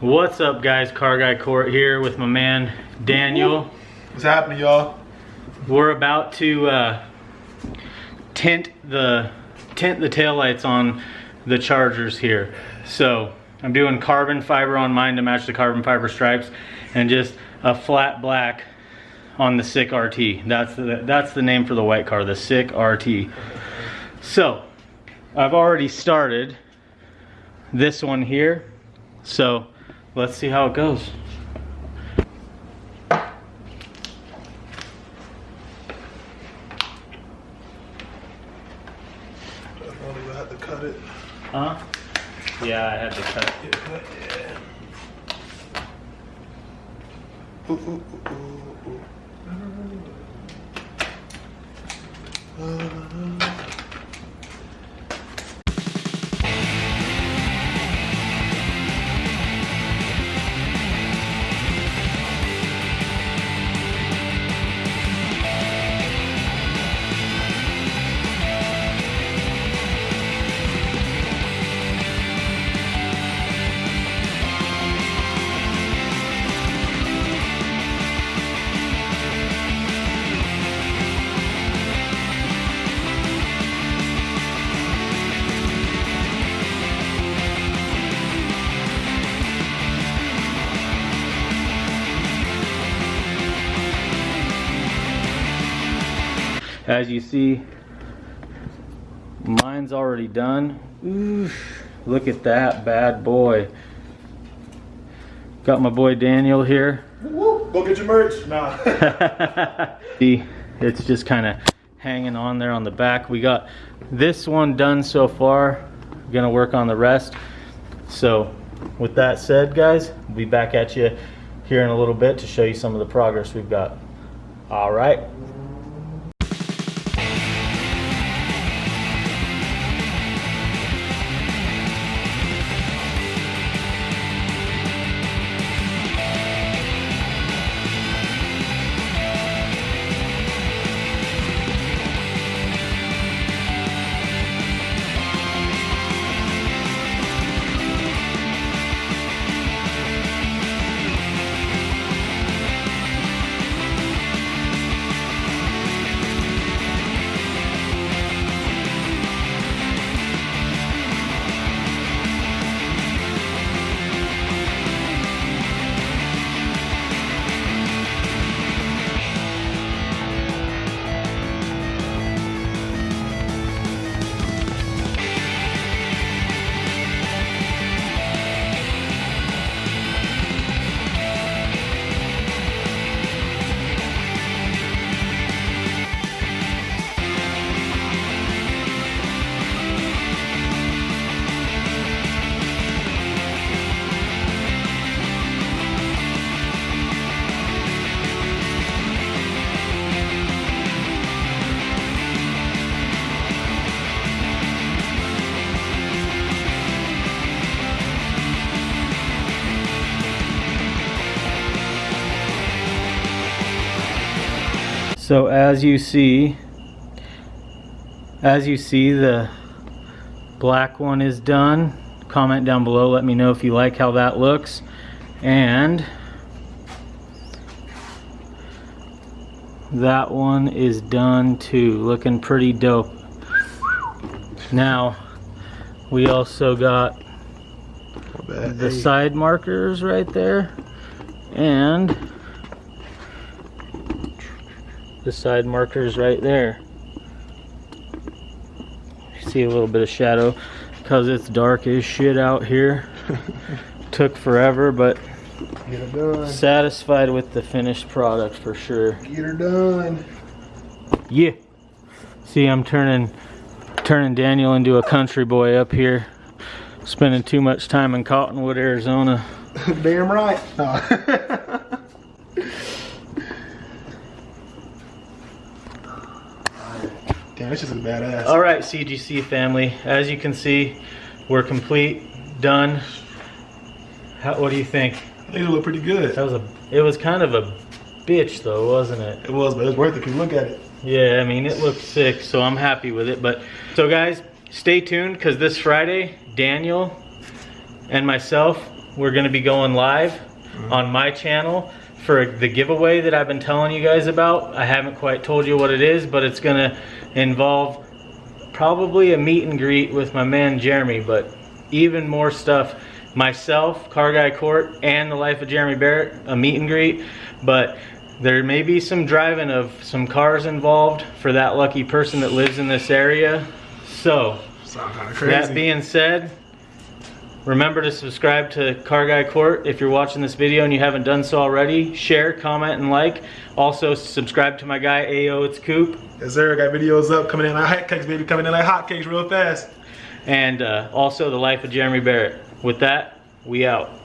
What's up guys, Car Guy Court here with my man Daniel. What's happening y'all? We're about to uh, tint the tint the taillights on the Chargers here. So I'm doing carbon fiber on mine to match the carbon fiber stripes and just a flat black on the Sick RT. That's the, that's the name for the white car, the Sick RT. So I've already started this one here. So let's see how it goes. Only gonna have to cut it. Huh? Yeah, I had to cut it. Cut, yeah. Ooh, ooh, ooh, ooh, ooh. As you see, mine's already done. Oof, look at that bad boy. Got my boy Daniel here. Woo, go get your merch. Nah. See, it's just kind of hanging on there on the back. We got this one done so far. Gonna work on the rest. So with that said, guys, we'll be back at you here in a little bit to show you some of the progress we've got. All right. So as you see, as you see, the black one is done. Comment down below, let me know if you like how that looks. And that one is done too, looking pretty dope. Now, we also got the side markers right there and the side markers right there. See a little bit of shadow because it's dark as shit out here. Took forever, but Get her done. satisfied with the finished product for sure. Get her done. Yeah. See, I'm turning turning Daniel into a country boy up here. Spending too much time in Cottonwood, Arizona. Damn right. No. Damn, this is a badass. All right, CGC family. As you can see, we're complete, done. How, what do you think? I think it look pretty good. That was a. It was kind of a bitch though, wasn't it? It was, but it's worth it if you look at it. Yeah, I mean it looked sick, so I'm happy with it. But so guys, stay tuned because this Friday, Daniel and myself we're gonna be going live mm-hmm. on my channel for the giveaway that I've been telling you guys about. I haven't quite told you what it is, but it's gonna involve probably a meet and greet with my man Jeremy, but even more stuff. Myself, Car Guy Court, and the life of Jeremy Barrett, a meet and greet. But there may be some driving of some cars involved for that lucky person that lives in this area. So, kind of crazy. that being said, remember to subscribe to Car Guy Court if you're watching this video and you haven't done so already. Share, comment, and like. Also, subscribe to my guy AO It's Coop. yes, sir. Got videos up coming in like hotcakes, baby. Coming in like hotcakes real fast. And uh, also, The Life of Jeremy Barrett. With that, we out.